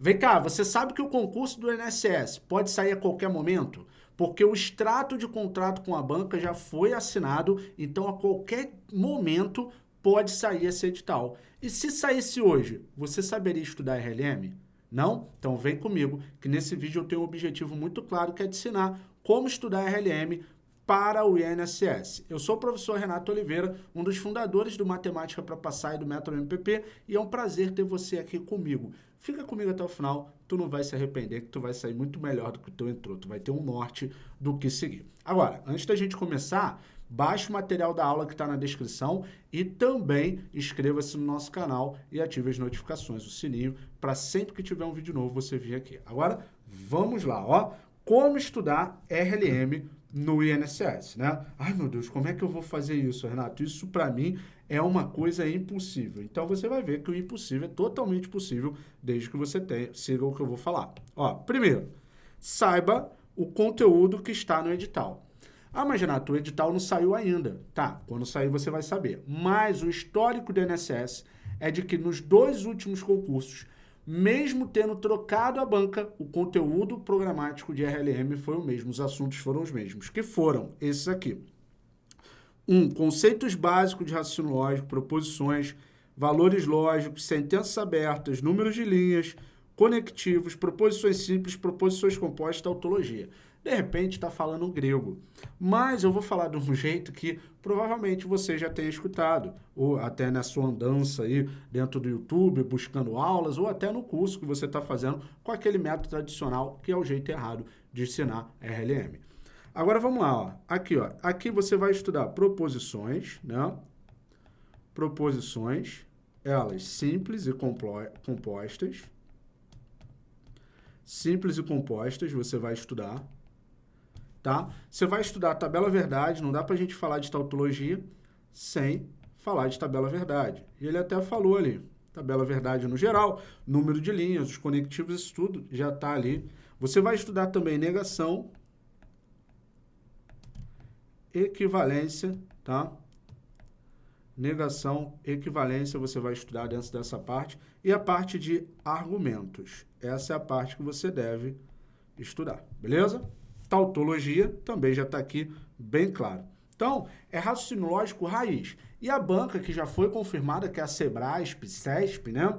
Vem cá, você sabe que o concurso do INSS pode sair a qualquer momento? Porque o extrato de contrato com a banca já foi assinado, então a qualquer momento pode sair esse edital. E se saísse hoje, você saberia estudar RLM? Não? Então vem comigo, que nesse vídeo eu tenho um objetivo muito claro, que é te ensinar como estudar RLM para o INSS. Eu sou o professor Renato Oliveira, um dos fundadores do Matemática para Passar e do Método MPP, e é um prazer ter você aqui comigo. Fica comigo até o final, tu não vai se arrepender, que tu vai sair muito melhor do que tu entrou, tu vai ter um norte do que seguir. Agora, antes da gente começar, baixe o material da aula que está na descrição e também inscreva-se no nosso canal e ative as notificações, o sininho, para sempre que tiver um vídeo novo você vir aqui. Agora, vamos lá, ó. Como estudar RLM no INSS, né? Ai, meu Deus, como é que eu vou fazer isso, Renato? Isso, para mim, é uma coisa impossível. Então, você vai ver que o impossível é totalmente possível, desde que você tenha, siga o que eu vou falar. Ó, primeiro, saiba o conteúdo que está no edital. Ah, mas Renato, o edital não saiu ainda. Tá, quando sair você vai saber. Mas o histórico do INSS é de que nos dois últimos concursos mesmo tendo trocado a banca, o conteúdo programático de RLM foi o mesmo, os assuntos foram os mesmos, que foram esses aqui. 1. Um, conceitos básicos de raciocínio lógico, proposições, valores lógicos, sentenças abertas, números de linhas, conectivos, proposições simples, proposições compostas, tautologia de repente está falando grego. Mas eu vou falar de um jeito que provavelmente você já tenha escutado, ou até na sua andança aí dentro do YouTube, buscando aulas, ou até no curso que você está fazendo com aquele método tradicional, que é o jeito errado de ensinar RLM. Agora vamos lá, ó. aqui, ó. aqui você vai estudar proposições, né? Proposições, elas simples e compostas. Simples e compostas você vai estudar tá? Você vai estudar tabela verdade, não dá para a gente falar de tautologia sem falar de tabela verdade. E ele até falou ali, tabela verdade no geral, número de linhas, os conectivos, isso tudo já está ali. Você vai estudar também negação, equivalência, tá? Negação, equivalência, você vai estudar dentro dessa parte. E a parte de argumentos. Essa é a parte que você deve estudar, beleza? Tautologia também já está aqui bem claro. Então, é raciocínio lógico raiz. E a banca, que já foi confirmada, que é a Sebrasp, CESP, né?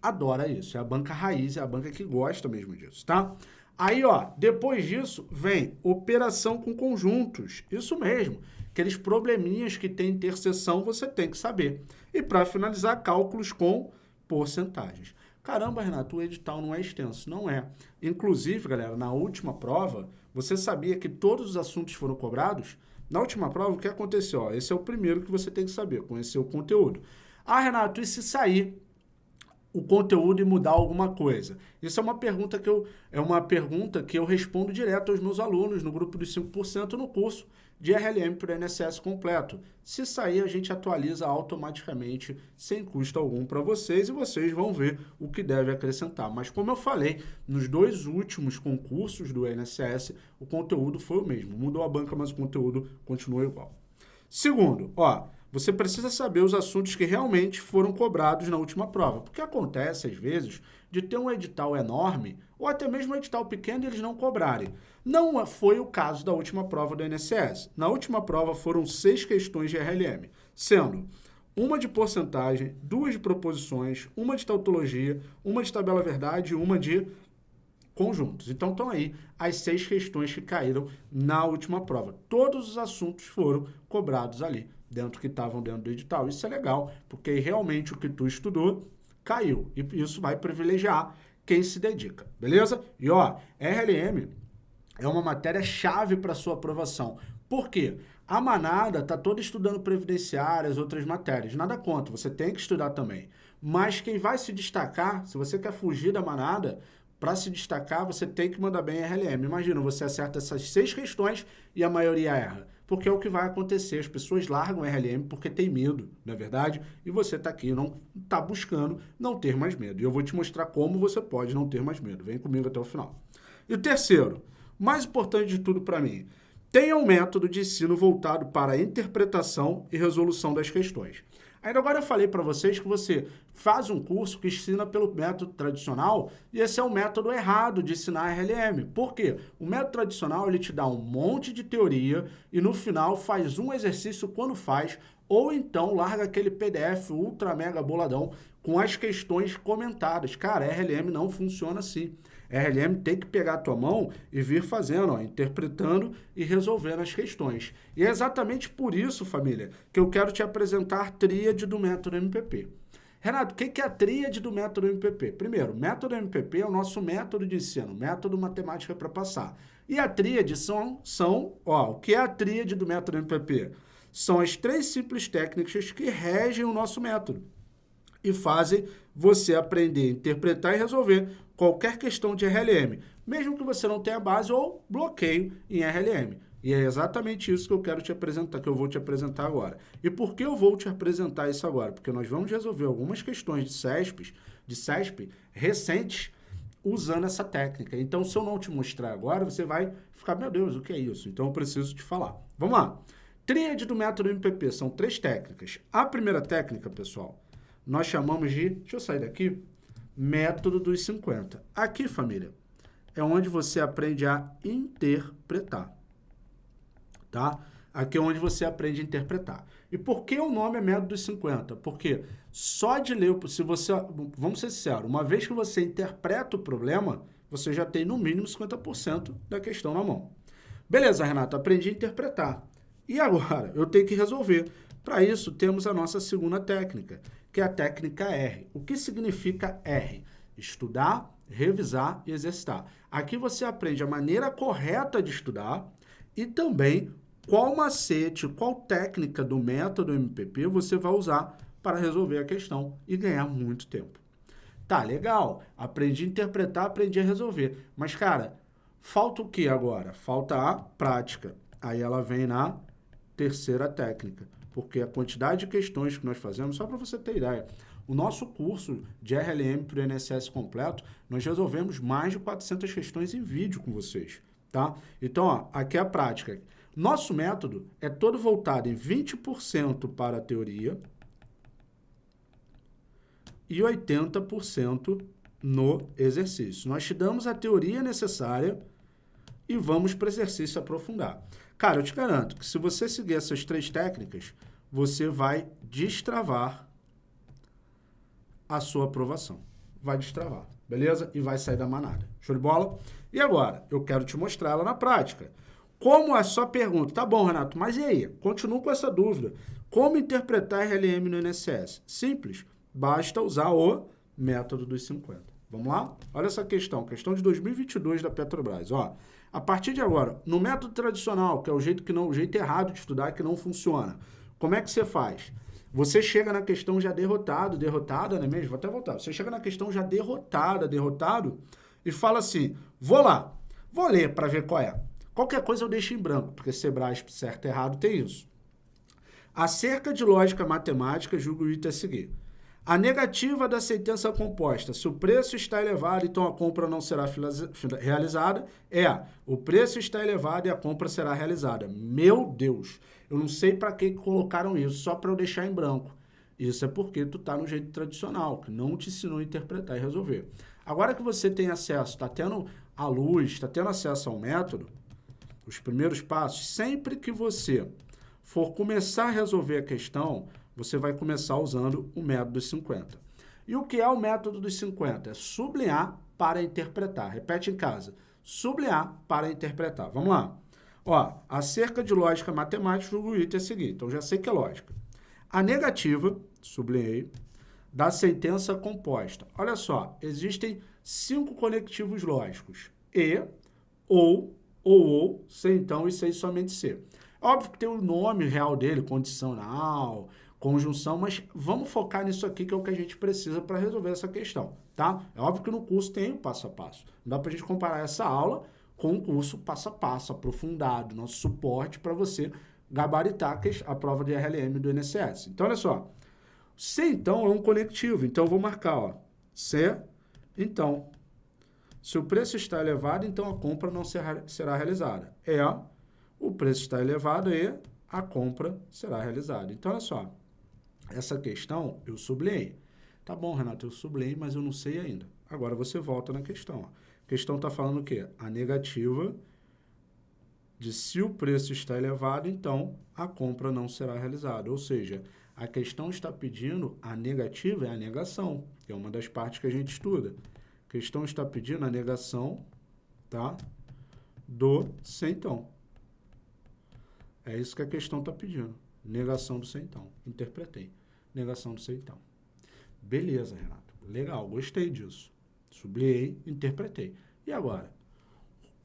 Adora isso. É a banca raiz, é a banca que gosta mesmo disso, tá? Aí, ó, depois disso, vem operação com conjuntos. Isso mesmo. Aqueles probleminhas que tem interseção, você tem que saber. E para finalizar, cálculos com porcentagens. Caramba, Renato, o edital não é extenso. Não é. Inclusive, galera, na última prova, você sabia que todos os assuntos foram cobrados? Na última prova, o que aconteceu? Esse é o primeiro que você tem que saber, conhecer o conteúdo. Ah, Renato, e se sair o conteúdo e mudar alguma coisa? Isso é uma pergunta que eu, é uma pergunta que eu respondo direto aos meus alunos no grupo dos 5% no curso de RLM para o INSS completo. Se sair, a gente atualiza automaticamente, sem custo algum para vocês, e vocês vão ver o que deve acrescentar. Mas como eu falei, nos dois últimos concursos do INSS, o conteúdo foi o mesmo. Mudou a banca, mas o conteúdo continuou igual. Segundo, ó, você precisa saber os assuntos que realmente foram cobrados na última prova. Porque acontece, às vezes, de ter um edital enorme, ou até mesmo um edital pequeno e eles não cobrarem. Não foi o caso da última prova do INSS. Na última prova foram seis questões de RLM, sendo uma de porcentagem, duas de proposições, uma de tautologia, uma de tabela verdade e uma de conjuntos. Então, estão aí as seis questões que caíram na última prova. Todos os assuntos foram cobrados ali, dentro que estavam dentro do edital. Isso é legal, porque realmente o que tu estudou caiu. E isso vai privilegiar quem se dedica, beleza? E ó, RLM é uma matéria-chave para sua aprovação. Por quê? A manada está toda estudando previdenciárias, outras matérias. Nada contra, você tem que estudar também. Mas quem vai se destacar, se você quer fugir da manada, para se destacar, você tem que mandar bem RLM. Imagina, você acerta essas seis questões e a maioria erra. Porque é o que vai acontecer. As pessoas largam RLM porque tem medo, não é verdade? E você está aqui, não está buscando não ter mais medo. E eu vou te mostrar como você pode não ter mais medo. Vem comigo até o final. E o terceiro, mais importante de tudo para mim, tenha um método de ensino voltado para a interpretação e resolução das questões. Ainda agora eu falei para vocês que você faz um curso que ensina pelo método tradicional e esse é o método errado de ensinar RLM. Por quê? O método tradicional ele te dá um monte de teoria e no final faz um exercício quando faz ou então larga aquele PDF ultra mega boladão com as questões comentadas. Cara, RLM não funciona assim. RLM tem que pegar a tua mão e vir fazendo, ó, interpretando e resolvendo as questões. E é exatamente por isso, família, que eu quero te apresentar a tríade do método MPP. Renato, o que é a tríade do método MPP? Primeiro, o método MPP é o nosso método de ensino, método matemática para passar. E a tríade são, são, ó, o que é a tríade do método MPP? São as três simples técnicas que regem o nosso método e fazem você aprender a interpretar e resolver qualquer questão de RLM, mesmo que você não tenha base ou bloqueio em RLM. E é exatamente isso que eu quero te apresentar, que eu vou te apresentar agora. E por que eu vou te apresentar isso agora? Porque nós vamos resolver algumas questões de CESP, de CESP recentes usando essa técnica. Então, se eu não te mostrar agora, você vai ficar, meu Deus, o que é isso? Então, eu preciso te falar. Vamos lá. Tríade do método MPP são três técnicas. A primeira técnica, pessoal, nós chamamos de, deixa eu sair daqui, método dos 50. Aqui, família, é onde você aprende a interpretar, tá? Aqui é onde você aprende a interpretar. E por que o nome é método dos 50? Porque só de ler, se você, vamos ser sinceros, uma vez que você interpreta o problema, você já tem no mínimo 50% da questão na mão. Beleza, Renato, aprendi a interpretar. E agora? Eu tenho que resolver. Para isso, temos a nossa segunda técnica, que é a técnica R. O que significa R? Estudar, revisar e exercitar. Aqui você aprende a maneira correta de estudar e também qual macete, qual técnica do método MPP você vai usar para resolver a questão e ganhar muito tempo. Tá, legal. Aprendi a interpretar, aprendi a resolver. Mas, cara, falta o que agora? Falta a prática. Aí ela vem na terceira técnica porque a quantidade de questões que nós fazemos, só para você ter ideia, o nosso curso de RLM para o INSS completo, nós resolvemos mais de 400 questões em vídeo com vocês, tá? Então, ó, aqui é a prática. Nosso método é todo voltado em 20% para a teoria e 80% no exercício. Nós te damos a teoria necessária e vamos para o exercício aprofundar. Cara, eu te garanto que se você seguir essas três técnicas, você vai destravar a sua aprovação. Vai destravar, beleza? E vai sair da manada. Show de bola? E agora, eu quero te mostrar ela na prática. Como é só pergunta? Tá bom, Renato, mas e aí? Continuo com essa dúvida. Como interpretar RLM no INSS? Simples. Basta usar o método dos 50. Vamos lá? Olha essa questão, questão de 2022 da Petrobras. Ó, a partir de agora, no método tradicional, que é o jeito, que não, o jeito errado de estudar, que não funciona, como é que você faz? Você chega na questão já derrotado, derrotada, não é mesmo? Vou até voltar. Você chega na questão já derrotada, derrotado, e fala assim, vou lá, vou ler para ver qual é. Qualquer coisa eu deixo em branco, porque Sebrae certo e errado tem isso. Acerca de lógica matemática, julgo o item a seguir. A negativa da sentença composta, se o preço está elevado, então a compra não será realizada, é o preço está elevado e a compra será realizada. Meu Deus, eu não sei para que colocaram isso, só para eu deixar em branco. Isso é porque tu está no jeito tradicional, que não te ensinou a interpretar e resolver. Agora que você tem acesso, está tendo a luz, está tendo acesso ao método, os primeiros passos, sempre que você for começar a resolver a questão, você vai começar usando o método dos 50. E o que é o método dos 50? É sublinhar para interpretar. Repete em casa. Sublinhar para interpretar. Vamos lá. Ó, acerca de lógica matemática, o item é o seguinte. Então, já sei que é lógica. A negativa, sublinhei, da sentença composta. Olha só, existem cinco conectivos lógicos. E, ou, ou, ou, sem então e sem somente ser. Óbvio que tem o nome real dele, condicional, conjunção, mas vamos focar nisso aqui que é o que a gente precisa para resolver essa questão, tá? É óbvio que no curso tem o passo a passo. Não dá para a gente comparar essa aula com o curso passo a passo, aprofundado, nosso suporte para você gabaritar a prova de RLM do INSS. Então, olha só. C, então, é um conectivo. Então, eu vou marcar, ó. C, então. Se o preço está elevado, então a compra não será, será realizada. É, o preço está elevado e a compra será realizada. Então, olha só. Essa questão eu sublinhei. Tá bom, Renato, eu sublinhei, mas eu não sei ainda. Agora você volta na questão. A questão está falando o quê? A negativa de se o preço está elevado, então a compra não será realizada. Ou seja, a questão está pedindo a negativa é a negação, que é uma das partes que a gente estuda. A questão está pedindo a negação tá, do centão. É isso que a questão está pedindo. Negação do centão. Interpretei. Negação do centão. Beleza, Renato. Legal, gostei disso. Sublinhei, interpretei. E agora?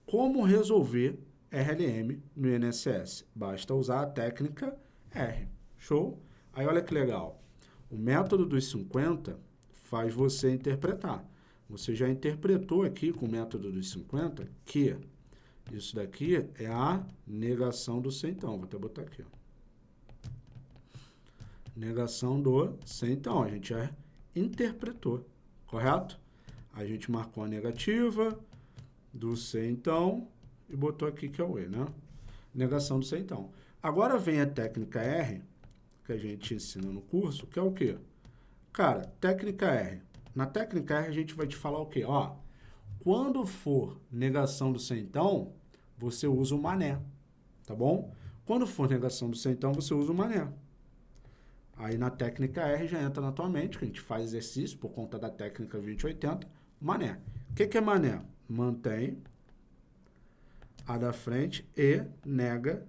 Como resolver RLM no INSS? Basta usar a técnica R. Show? Aí olha que legal. O método dos 50 faz você interpretar. Você já interpretou aqui com o método dos 50 que isso daqui é a negação do centão. Vou até botar aqui. Ó. Negação do centão. A gente já interpretou, correto? A gente marcou a negativa do centão e botou aqui que é o E, né? Negação do centão. Agora vem a técnica R, que a gente ensina no curso, que é o quê? Cara, técnica R. Na técnica R a gente vai te falar o quê? Ó, quando for negação do centão, você usa o mané, tá bom? Quando for negação do centão, você usa o mané. Aí na técnica R já entra na tua mente, que a gente faz exercício por conta da técnica 2080, mané. O que, que é mané? Mantém a da frente e nega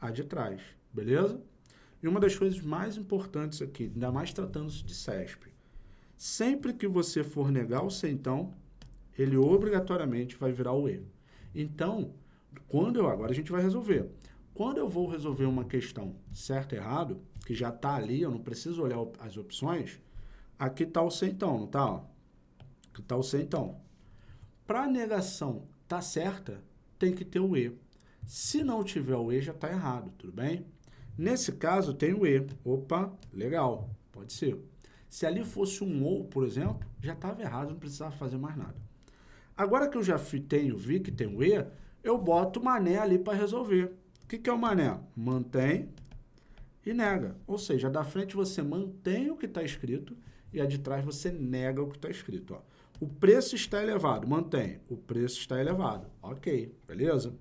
a de trás, beleza? E uma das coisas mais importantes aqui, ainda mais tratando-se de CESP, sempre que você for negar o centão, ele obrigatoriamente vai virar o E. Então, quando eu, agora a gente vai resolver. Quando eu vou resolver uma questão certo e errado, que já está ali, eu não preciso olhar as opções, aqui está o centão, não está? Aqui está o centão. Para a negação tá certa, tem que ter o E. Se não tiver o E, já está errado, tudo bem? Nesse caso, tem o E. Opa, legal, pode ser. Se ali fosse um OU, por exemplo, já estava errado, não precisava fazer mais nada. Agora que eu já tenho, vi que tem o E, eu boto o mané ali para resolver. O que, que é o mané? Mantém e nega. Ou seja, a da frente você mantém o que está escrito e a de trás você nega o que está escrito. Ó. O preço está elevado, mantém. O preço está elevado. Ok, beleza?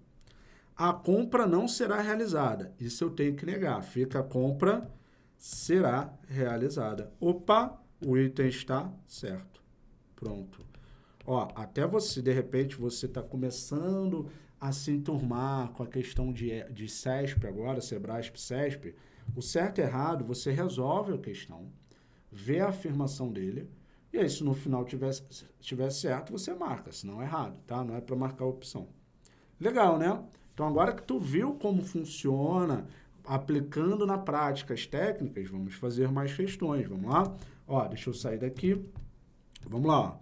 A compra não será realizada. Isso eu tenho que negar. Fica a compra será realizada. Opa, o item está certo. Pronto. Ó, até você, de repente, você está começando a se enturmar com a questão de, de CESP agora, Sebrasp, CESP, o certo e errado, você resolve a questão, vê a afirmação dele, e aí se no final tiver, tiver certo, você marca, senão é errado, tá? Não é para marcar a opção. Legal, né? Então agora que tu viu como funciona, aplicando na prática as técnicas, vamos fazer mais questões, vamos lá? Ó, deixa eu sair daqui, vamos lá,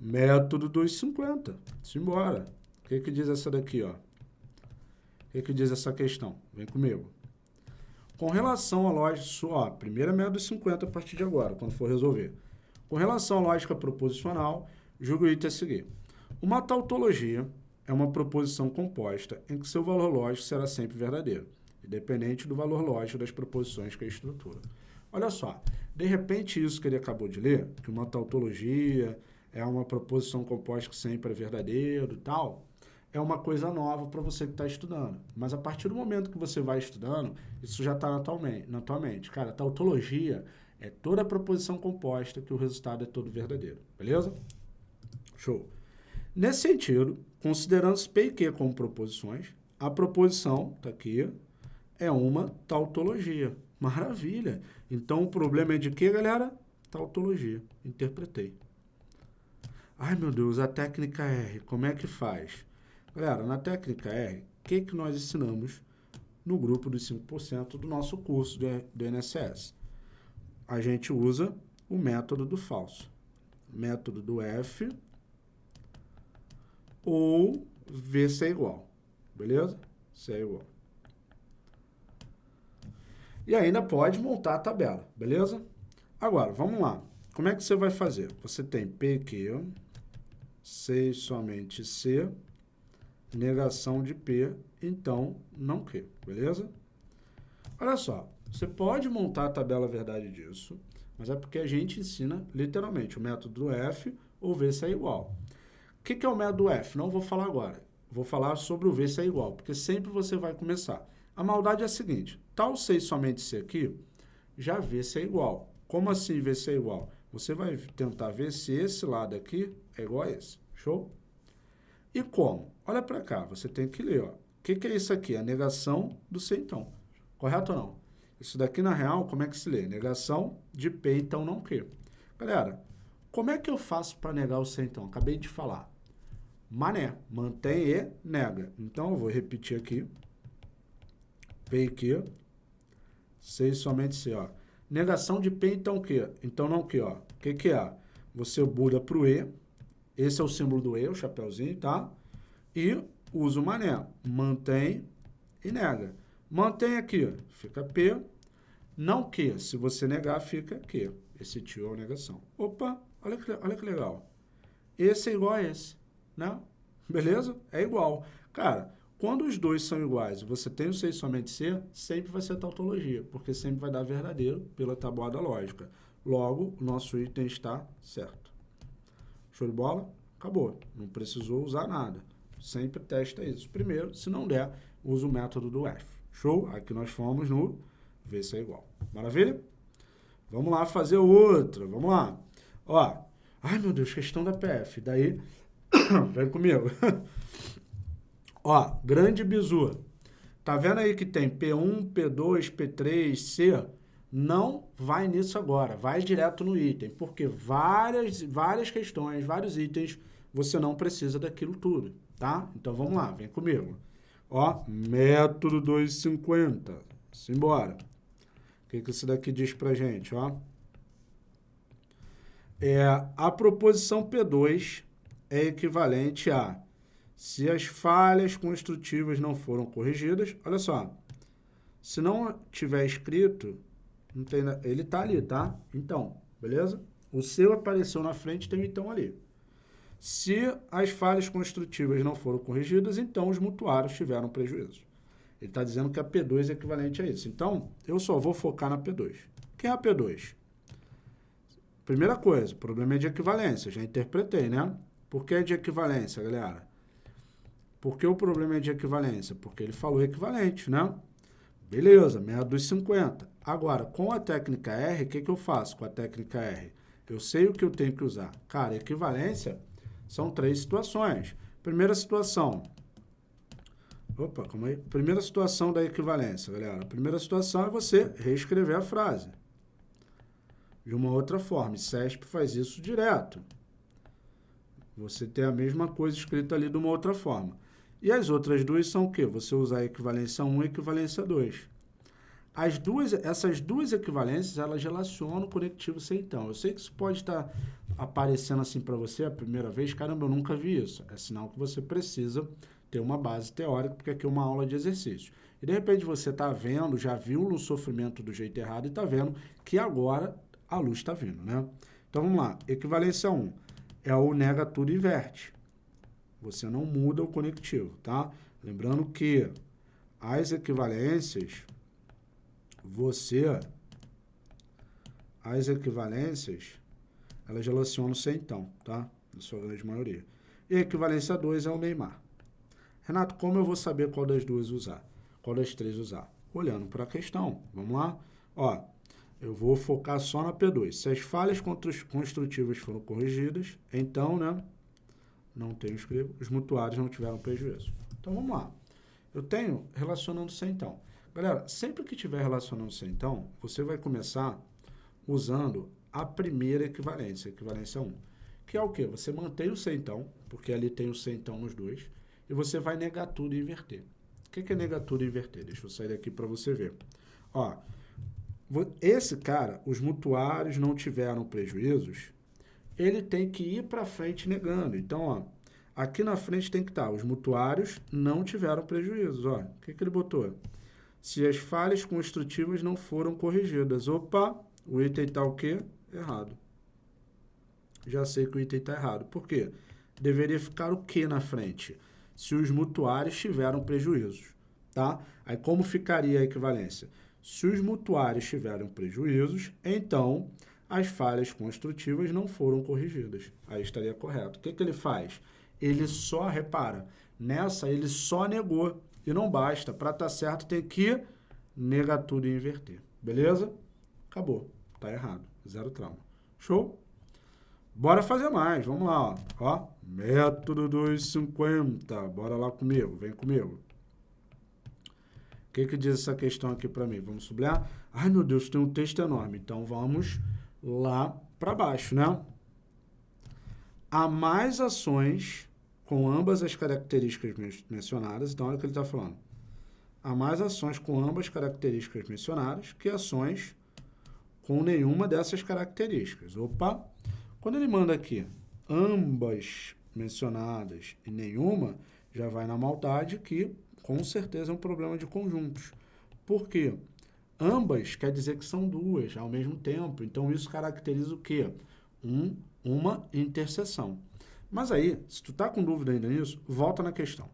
Método 250, simbora. O que, que diz essa daqui, ó? O que, que diz essa questão? Vem comigo. Com relação à lógica, ó, primeira método 50 a partir de agora, quando for resolver. Com relação à lógica proposicional, julgue o item a seguir. Uma tautologia é uma proposição composta em que seu valor lógico será sempre verdadeiro, independente do valor lógico das proposições que a estrutura. Olha só, de repente isso que ele acabou de ler, que uma tautologia é uma proposição composta que sempre é verdadeiro e tal, é uma coisa nova para você que está estudando. Mas a partir do momento que você vai estudando, isso já está na, na tua mente. Cara, tautologia é toda a proposição composta que o resultado é todo verdadeiro. Beleza? Show. Nesse sentido, considerando P e Q como proposições, a proposição, está aqui, é uma tautologia. Maravilha! Então, o problema é de quê, galera? Tautologia. Interpretei. Ai, meu Deus, a técnica R, como é que faz? Galera, na técnica R, o que, que nós ensinamos no grupo dos 5% do nosso curso do, do INSS? A gente usa o método do falso. Método do F ou V ser igual. Beleza? C é igual. E ainda pode montar a tabela, beleza? Agora, vamos lá. Como é que você vai fazer? Você tem PQ, C somente C, negação de P, então não Q, beleza? Olha só, Você pode montar a tabela verdade disso, mas é porque a gente ensina literalmente o método do F ou V se é igual. O que, que é o método F? Não vou falar agora. Vou falar sobre o V se é igual, porque sempre você vai começar. A maldade é a seguinte, tal 6 somente C aqui, já V se é igual. Como assim V se é igual? Você vai tentar ver se esse lado aqui é igual a esse. Show? E como? Olha para cá, você tem que ler. O que, que é isso aqui? A negação do C, então. Correto ou não? Isso daqui, na real, como é que se lê? Negação de P, então não Q. Galera, como é que eu faço para negar o C, então? Acabei de falar. Mané, mantém e nega. Então, eu vou repetir aqui. P e Q. C somente C, ó. Negação de P, então Q. Então não Q, ó. O que, que é? Você muda para o E. Esse é o símbolo do E, o chapéuzinho, tá? E usa o mané. Mantém e nega. Mantém aqui, fica P. Não Q. Se você negar, fica Q. Esse tio é a negação. Opa, olha que, olha que legal. Esse é igual a esse, né? Beleza? É igual. Cara, quando os dois são iguais você tem o C somente C, sempre vai ser tautologia, porque sempre vai dar verdadeiro pela tabuada lógica. Logo, o nosso item está certo. Show de bola? Acabou. Não precisou usar nada. Sempre testa isso. Primeiro, se não der, usa o método do F. Show? Aqui nós fomos no V se é igual. Maravilha? Vamos lá fazer outra. Vamos lá. Ó. Ai, meu Deus, questão da PF. Daí, vem comigo. Ó, grande bizu. Tá vendo aí que tem P1, P2, P3, C? Não vai nisso agora, vai direto no item, porque várias, várias questões, vários itens, você não precisa daquilo tudo, tá? Então vamos lá, vem comigo. Ó, método 250. Simbora. O que, que isso daqui diz pra gente, ó? É, a proposição P2 é equivalente a se as falhas construtivas não foram corrigidas, olha só, se não tiver escrito, não tem, ele está ali, tá? Então, beleza? O seu apareceu na frente, tem então ali. Se as falhas construtivas não foram corrigidas, então os mutuários tiveram prejuízo. Ele está dizendo que a P2 é equivalente a isso. Então, eu só vou focar na P2. Quem é a P2? Primeira coisa, o problema é de equivalência. Já interpretei, né? Por que é de equivalência, galera? Por que o problema é de equivalência? Porque ele falou equivalente, né? Beleza, método dos 50. Agora, com a técnica R, o que, que eu faço com a técnica R? Eu sei o que eu tenho que usar. Cara, equivalência são três situações. Primeira situação. Opa, calma aí. Primeira situação da equivalência, galera. primeira situação é você reescrever a frase. De uma outra forma. CESP faz isso direto. Você tem a mesma coisa escrita ali de uma outra forma. E as outras duas são o quê? Você usar a equivalência 1 e equivalência 2. As duas, essas duas equivalências, elas relacionam o conectivo sem então. Eu sei que isso pode estar aparecendo assim para você a primeira vez. Caramba, eu nunca vi isso. É sinal que você precisa ter uma base teórica, porque aqui é uma aula de exercício. E de repente você está vendo, já viu no sofrimento do jeito errado e está vendo que agora a luz está vindo, né? Então vamos lá. Equivalência 1 é o nega tudo inverte. Você não muda o conectivo, tá? Lembrando que as equivalências, você, as equivalências, elas relacionam sem então, tá? Na sua grande maioria. E a equivalência 2 é o Neymar. Renato, como eu vou saber qual das duas usar? Qual das três usar? Olhando para a questão. Vamos lá? Ó, eu vou focar só na P2. Se as falhas construtivas foram corrigidas, então, né, não tenho escrevo, os mutuários não tiveram prejuízo. Então, vamos lá. Eu tenho relacionando-se então. Galera, sempre que tiver relacionando-se então, você vai começar usando a primeira equivalência, equivalência 1. Que é o quê? Você mantém o C então, porque ali tem o C então nos dois, e você vai negar tudo e inverter. O que é negar tudo e inverter? Deixa eu sair daqui para você ver. Ó, esse cara, os mutuários não tiveram prejuízos, ele tem que ir para frente negando. Então, ó, aqui na frente tem que estar, tá, os mutuários não tiveram prejuízos. Ó, o que, que ele botou? Se as falhas construtivas não foram corrigidas. Opa, o item está o quê? Errado. Já sei que o item está errado. Por quê? Deveria ficar o que na frente? Se os mutuários tiveram prejuízos, tá? Aí como ficaria a equivalência? Se os mutuários tiveram prejuízos, então as falhas construtivas não foram corrigidas. Aí estaria correto. O que, que ele faz? Ele só repara. Nessa, ele só negou. E não basta. Para estar tá certo, tem que negar tudo e inverter. Beleza? Acabou. Tá errado. Zero trauma. Show? Bora fazer mais. Vamos lá. Ó. ó. Método 250. Bora lá comigo. Vem comigo. O que, que diz essa questão aqui para mim? Vamos sublinhar? Ai, meu Deus, tem um texto enorme. Então, vamos lá para baixo, né? Há mais ações com ambas as características mencionadas. Então, olha o que ele está falando. Há mais ações com ambas as características mencionadas que ações com nenhuma dessas características. Opa! Quando ele manda aqui ambas mencionadas e nenhuma, já vai na maldade que com certeza é um problema de conjuntos. Por quê? Ambas quer dizer que são duas ao mesmo tempo. Então, isso caracteriza o quê? Um, uma interseção. Mas aí, se tu está com dúvida ainda nisso, volta na questão.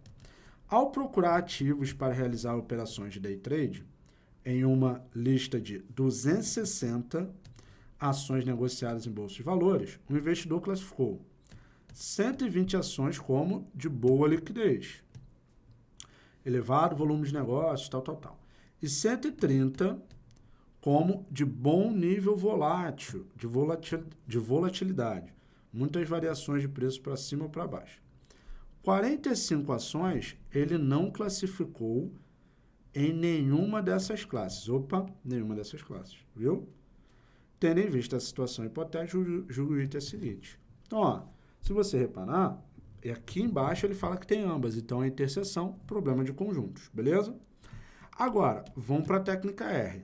Ao procurar ativos para realizar operações de day trade, em uma lista de 260 ações negociadas em bolsa de valores, o investidor classificou 120 ações como de boa liquidez, elevado volume de negócios, tal, tal, tal e 130 como de bom nível volátil, de, volatil, de volatilidade. Muitas variações de preço para cima ou para baixo. 45 ações ele não classificou em nenhuma dessas classes. Opa, nenhuma dessas classes, viu? Tendo em vista a situação hipotética, julgo o item é seguinte. Então, ó, se você reparar, aqui embaixo ele fala que tem ambas, então é interseção, problema de conjuntos, beleza? Agora, vamos para a técnica R,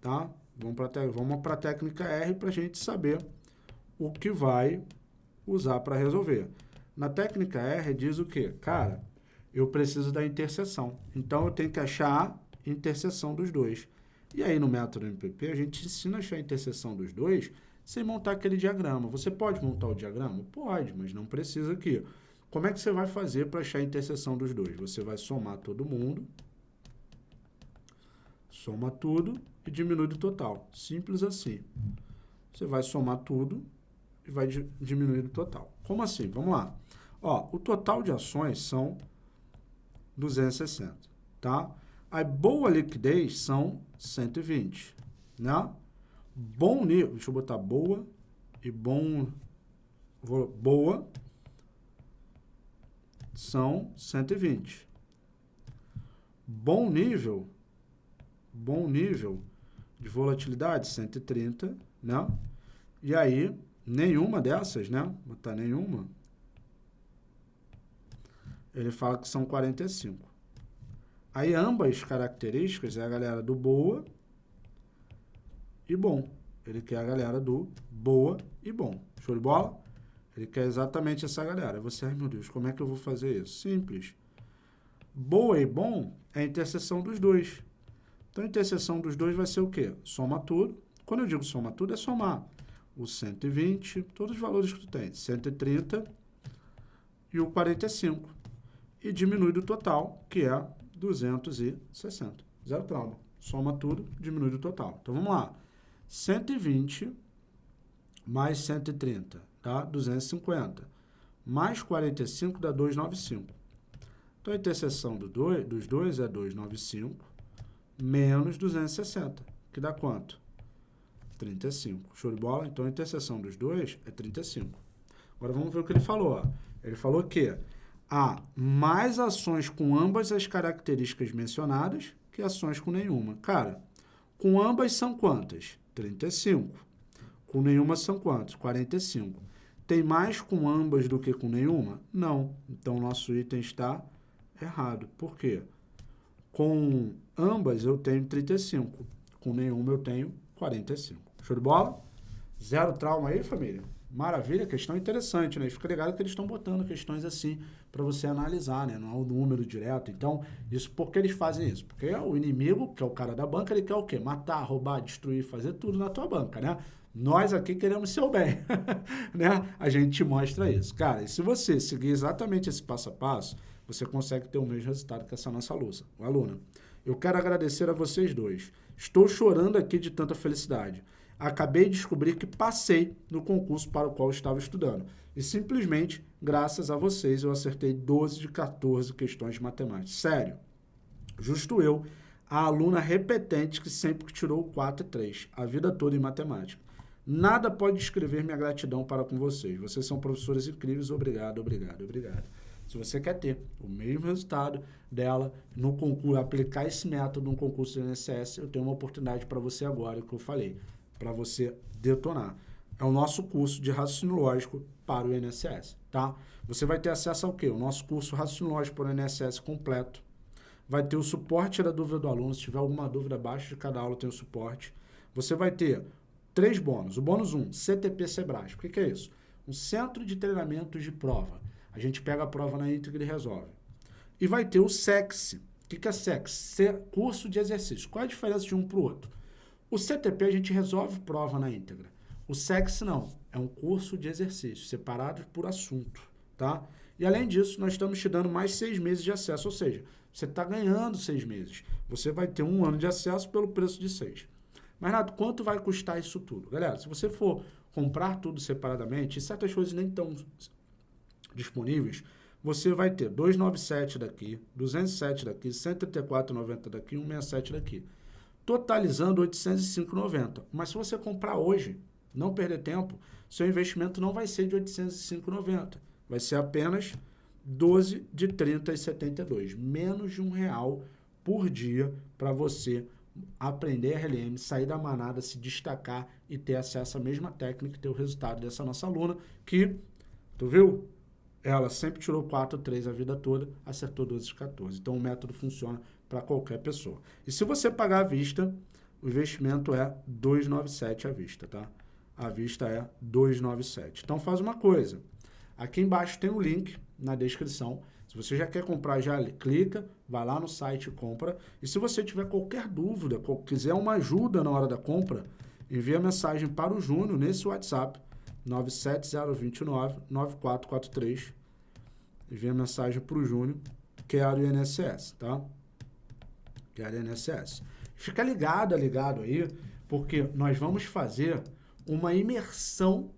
tá? Vamos para a técnica R para a gente saber o que vai usar para resolver. Na técnica R diz o quê? Cara, eu preciso da interseção. Então, eu tenho que achar a interseção dos dois. E aí, no método MPP, a gente ensina a achar a interseção dos dois sem montar aquele diagrama. Você pode montar o diagrama? Pode, mas não precisa aqui. Como é que você vai fazer para achar a interseção dos dois? Você vai somar todo mundo Soma tudo e diminui do total. Simples assim. Você vai somar tudo vai diminuir do total. Como assim? Vamos lá. Ó, o total de ações são 260, tá? A boa liquidez são 120, né? Bom nível, deixa eu botar boa e bom, boa são 120. Bom nível bom nível de volatilidade, 130, né? E aí, nenhuma dessas, né? Botar nenhuma. Ele fala que são 45. Aí, ambas características é a galera do boa e bom. Ele quer a galera do boa e bom. Show de bola? Ele quer exatamente essa galera. Você, ai meu Deus, como é que eu vou fazer isso? Simples. Boa e bom é a interseção dos dois. Então, a interseção dos dois vai ser o quê? Soma tudo. Quando eu digo soma tudo, é somar o 120, todos os valores que tu tem, 130 e o 45. E diminui do total, que é 260. Zero trauma. Soma tudo, diminui do total. Então, vamos lá. 120 mais 130 dá 250. Mais 45 dá 295. Então, a interseção do dois, dos dois é 295 menos 260, que dá quanto? 35. Show de bola? Então, a interseção dos dois é 35. Agora, vamos ver o que ele falou. Ó. Ele falou que há mais ações com ambas as características mencionadas que ações com nenhuma. Cara, com ambas são quantas? 35. Com nenhuma são quantos? 45. Tem mais com ambas do que com nenhuma? Não. Então, nosso item está errado. Por quê? Com ambas eu tenho 35. Com nenhuma eu tenho 45. Show de bola? Zero trauma aí, família? Maravilha, questão interessante, né? Fica ligado que eles estão botando questões assim para você analisar, né? Não é o número direto. Então, isso por que eles fazem isso? Porque o inimigo, que é o cara da banca, ele quer o quê? Matar, roubar, destruir, fazer tudo na tua banca, né? Nós aqui queremos seu bem, né? A gente te mostra isso. Cara, e se você seguir exatamente esse passo a passo, você consegue ter o mesmo resultado que essa nossa aluna. Eu quero agradecer a vocês dois. Estou chorando aqui de tanta felicidade. Acabei de descobrir que passei no concurso para o qual estava estudando. E simplesmente, graças a vocês, eu acertei 12 de 14 questões de matemática. Sério. Justo eu, a aluna repetente que sempre tirou 4 e 3, a vida toda em matemática. Nada pode descrever minha gratidão para com vocês. Vocês são professores incríveis. Obrigado, obrigado, obrigado. Se você quer ter o mesmo resultado dela no concurso, aplicar esse método no concurso do INSS, eu tenho uma oportunidade para você agora, que eu falei, para você detonar. É o nosso curso de raciocínio lógico para o INSS, tá? Você vai ter acesso ao quê? O nosso curso raciocínio lógico para o INSS completo. Vai ter o suporte da dúvida do aluno. Se tiver alguma dúvida abaixo de cada aula, tem o suporte. Você vai ter três bônus. O bônus 1, um, CTP Sebrasp. O que, que é isso? Um centro de treinamento de prova. A gente pega a prova na íntegra e resolve. E vai ter o SEX. O que, que é SEX? Curso de exercício. Qual a diferença de um para o outro? O CTP a gente resolve prova na íntegra. O SEX não. É um curso de exercício, separado por assunto. Tá? E além disso, nós estamos te dando mais seis meses de acesso. Ou seja, você está ganhando seis meses. Você vai ter um ano de acesso pelo preço de seis. Mas, Renato, quanto vai custar isso tudo? Galera, se você for comprar tudo separadamente, e certas coisas nem estão disponíveis, você vai ter 297 daqui, 207 daqui, 134,90 daqui, 167 daqui. Totalizando 805,90. Mas se você comprar hoje, não perder tempo, seu investimento não vai ser de 805,90. Vai ser apenas 12 de 30,72. Menos de um real por dia para você aprender RLM, sair da manada, se destacar e ter acesso à mesma técnica e ter o resultado dessa nossa aluna que, tu viu? Ela sempre tirou 4, 3 a vida toda, acertou 12 de 14. Então, o método funciona para qualquer pessoa. E se você pagar à vista, o investimento é 297 à vista, tá? A vista é 297. Então, faz uma coisa. Aqui embaixo tem o um link na descrição. Se você já quer comprar, já clica, vai lá no site e compra. E se você tiver qualquer dúvida, quiser uma ajuda na hora da compra, envia mensagem para o Júnior nesse WhatsApp, 97029-9443. Envia mensagem para o Júnior, que é INSS, tá? Que é a INSS. Fica ligado, ligado aí, porque nós vamos fazer uma imersão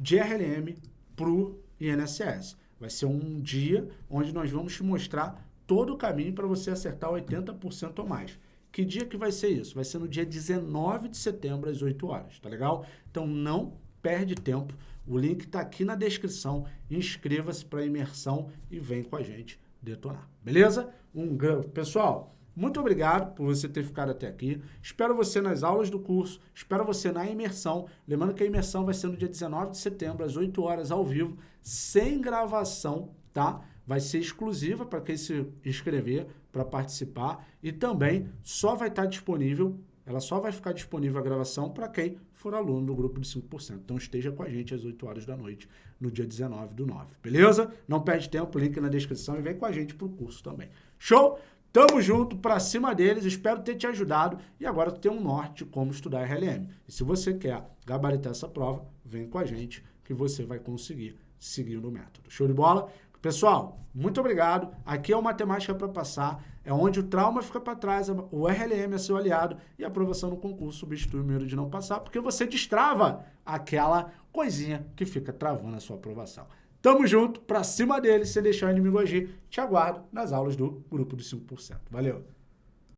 de RLM para o INSS. Vai ser um dia onde nós vamos te mostrar todo o caminho para você acertar 80% ou mais. Que dia que vai ser isso? Vai ser no dia 19 de setembro, às 8 horas, tá legal? Então não perde tempo. O link está aqui na descrição. Inscreva-se para a imersão e vem com a gente detonar. Beleza? Um Pessoal, muito obrigado por você ter ficado até aqui. Espero você nas aulas do curso, espero você na imersão. Lembrando que a imersão vai ser no dia 19 de setembro, às 8 horas, ao vivo, sem gravação, tá? Vai ser exclusiva para quem se inscrever, para participar. E também só vai estar disponível, ela só vai ficar disponível a gravação para quem for aluno do grupo de 5%. Então esteja com a gente às 8 horas da noite, no dia 19 do 9. Beleza? Não perde tempo, link na descrição e vem com a gente para o curso também. Show? Tamo junto, pra cima deles, espero ter te ajudado e agora tu tem um norte como estudar RLM. E se você quer gabaritar essa prova, vem com a gente que você vai conseguir seguindo o método. Show de bola? Pessoal, muito obrigado. Aqui é o Matemática para Passar, é onde o trauma fica para trás, o RLM é seu aliado e a aprovação no concurso substitui o medo de não passar, porque você destrava aquela coisinha que fica travando a sua aprovação. Tamo junto, pra cima dele, sem deixar o inimigo agir. Te aguardo nas aulas do Grupo dos 5%. Valeu!